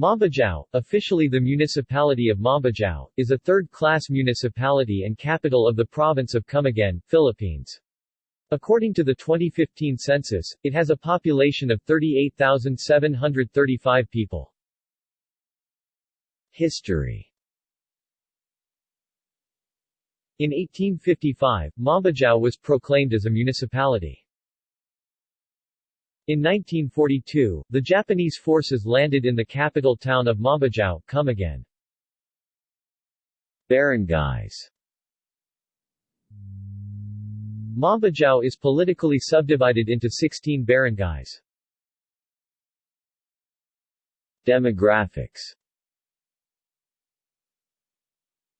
Mambajao, officially the municipality of Mambajao, is a third-class municipality and capital of the province of Camiguin, Philippines. According to the 2015 census, it has a population of 38,735 people. History In 1855, Mambajao was proclaimed as a municipality. In 1942, the Japanese forces landed in the capital town of Mambajao, Camiguin. Barangays Mambajao is politically subdivided into 16 barangays. Demographics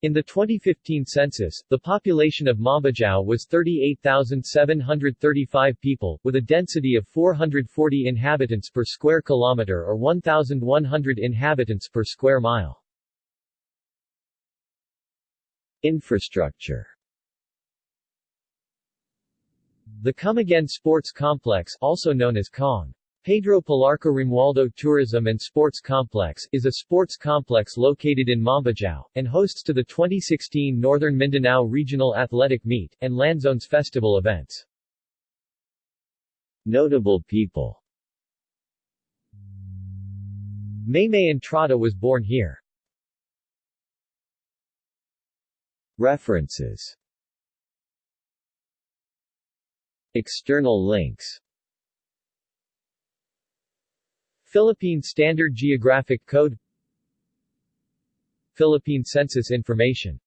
in the 2015 census, the population of Mambajao was 38,735 people, with a density of 440 inhabitants per square kilometer or 1,100 inhabitants per square mile. Infrastructure The Camiguin Sports Complex also known as Kong Pedro Palarca Romualdo Tourism and Sports Complex is a sports complex located in Mambajao, and hosts to the 2016 Northern Mindanao Regional Athletic Meet, and Lanzones Festival events. Notable people Maymay Entrada was born here. References External links Philippine Standard Geographic Code Philippine Census Information